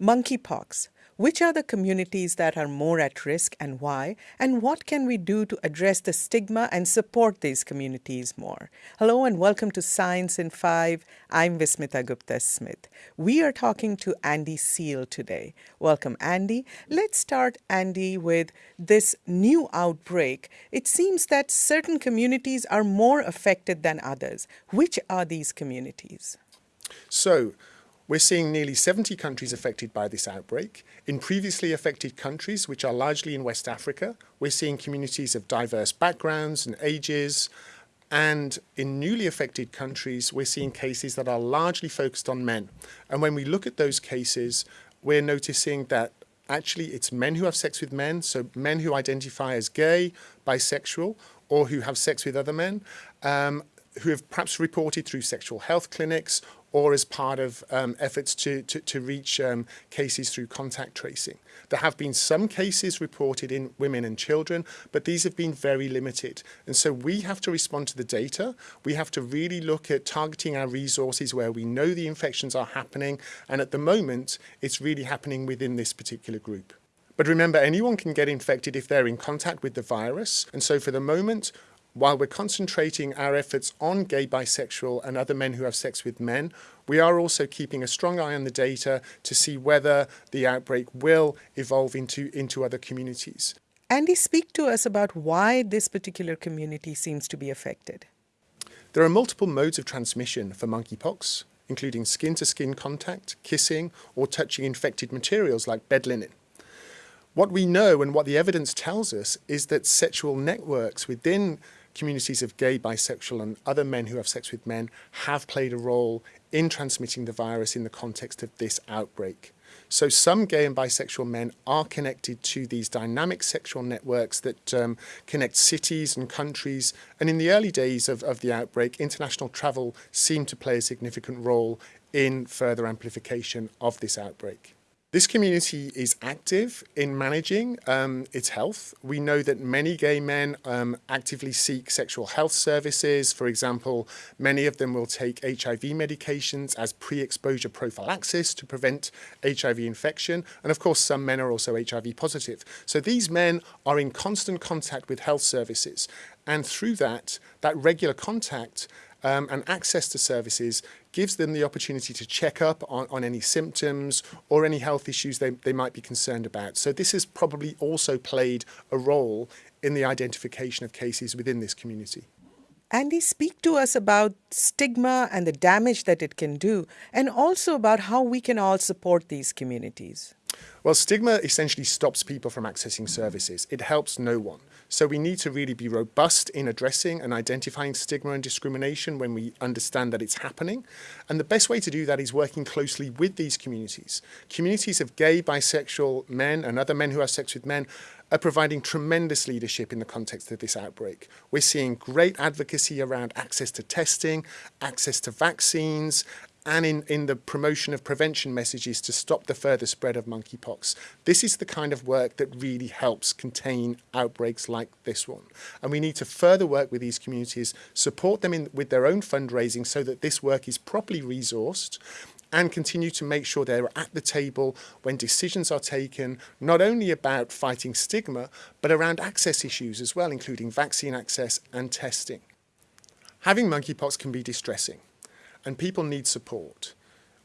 Monkeypox. Which are the communities that are more at risk and why? And what can we do to address the stigma and support these communities more? Hello and welcome to Science in 5. I'm Vismita Gupta Smith. We are talking to Andy Seale today. Welcome, Andy. Let's start, Andy, with this new outbreak. It seems that certain communities are more affected than others. Which are these communities? So, we're seeing nearly 70 countries affected by this outbreak. In previously affected countries, which are largely in West Africa, we're seeing communities of diverse backgrounds and ages. And in newly affected countries, we're seeing cases that are largely focused on men. And when we look at those cases, we're noticing that actually it's men who have sex with men, so men who identify as gay, bisexual, or who have sex with other men, um, who have perhaps reported through sexual health clinics or as part of um, efforts to, to, to reach um, cases through contact tracing. There have been some cases reported in women and children, but these have been very limited. And so we have to respond to the data. We have to really look at targeting our resources where we know the infections are happening. And at the moment, it's really happening within this particular group. But remember, anyone can get infected if they're in contact with the virus. And so for the moment, while we're concentrating our efforts on gay, bisexual and other men who have sex with men, we are also keeping a strong eye on the data to see whether the outbreak will evolve into, into other communities. Andy, speak to us about why this particular community seems to be affected. There are multiple modes of transmission for monkeypox, including skin-to-skin -skin contact, kissing, or touching infected materials like bed linen. What we know and what the evidence tells us is that sexual networks within communities of gay, bisexual and other men who have sex with men have played a role in transmitting the virus in the context of this outbreak. So some gay and bisexual men are connected to these dynamic sexual networks that um, connect cities and countries. And in the early days of, of the outbreak, international travel seemed to play a significant role in further amplification of this outbreak. This community is active in managing um, its health. We know that many gay men um, actively seek sexual health services. For example, many of them will take HIV medications as pre-exposure prophylaxis to prevent HIV infection. And of course, some men are also HIV positive. So these men are in constant contact with health services. And through that, that regular contact um, and access to services gives them the opportunity to check up on, on any symptoms or any health issues they, they might be concerned about. So this has probably also played a role in the identification of cases within this community. Andy, speak to us about stigma and the damage that it can do, and also about how we can all support these communities. Well, stigma essentially stops people from accessing services. It helps no one. So we need to really be robust in addressing and identifying stigma and discrimination when we understand that it's happening. And the best way to do that is working closely with these communities. Communities of gay, bisexual men and other men who have sex with men are providing tremendous leadership in the context of this outbreak. We're seeing great advocacy around access to testing, access to vaccines, and in, in the promotion of prevention messages to stop the further spread of monkeypox. This is the kind of work that really helps contain outbreaks like this one. And we need to further work with these communities, support them in, with their own fundraising so that this work is properly resourced and continue to make sure they're at the table when decisions are taken, not only about fighting stigma, but around access issues as well, including vaccine access and testing. Having monkeypox can be distressing and people need support.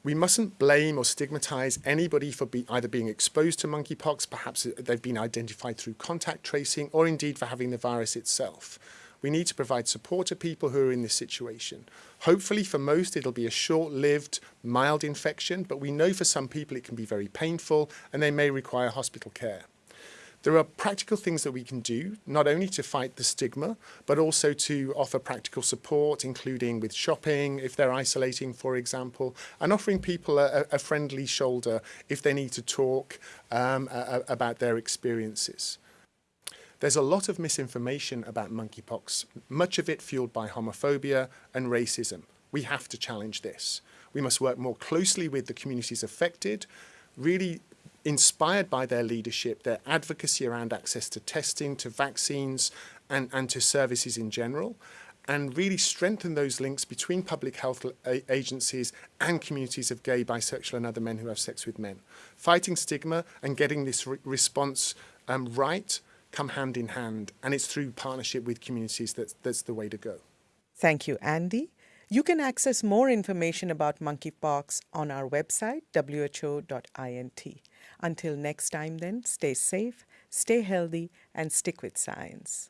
We mustn't blame or stigmatize anybody for be either being exposed to monkeypox, perhaps they've been identified through contact tracing, or indeed for having the virus itself. We need to provide support to people who are in this situation. Hopefully for most it'll be a short-lived, mild infection, but we know for some people it can be very painful and they may require hospital care. There are practical things that we can do, not only to fight the stigma, but also to offer practical support, including with shopping, if they're isolating, for example, and offering people a, a friendly shoulder if they need to talk um, about their experiences. There's a lot of misinformation about monkeypox, much of it fueled by homophobia and racism. We have to challenge this. We must work more closely with the communities affected, really inspired by their leadership, their advocacy around access to testing, to vaccines, and, and to services in general, and really strengthen those links between public health agencies and communities of gay, bisexual and other men who have sex with men. Fighting stigma and getting this re response um, right come hand in hand and it's through partnership with communities that, that's the way to go. Thank you, Andy. You can access more information about monkeypox on our website, who.int. Until next time, then, stay safe, stay healthy, and stick with science.